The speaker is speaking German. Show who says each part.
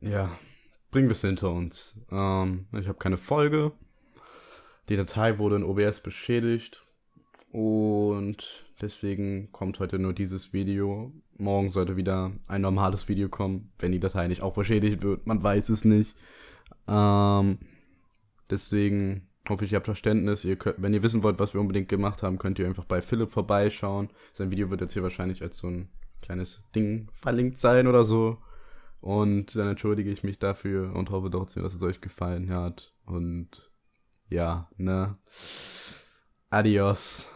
Speaker 1: ja, bringen wir es hinter uns. Ähm, ich habe keine Folge. Die Datei wurde in OBS beschädigt. Und deswegen kommt heute nur dieses Video. Morgen sollte wieder ein normales Video kommen, wenn die Datei nicht auch beschädigt wird. Man weiß es nicht. Ähm, deswegen hoffe ich, ihr habt Verständnis. Ihr könnt, wenn ihr wissen wollt, was wir unbedingt gemacht haben, könnt ihr einfach bei Philipp vorbeischauen. Sein Video wird jetzt hier wahrscheinlich als so ein kleines Ding verlinkt sein oder so. Und dann entschuldige ich mich dafür und hoffe trotzdem, dass es euch gefallen hat. Und ja, ne? Adios.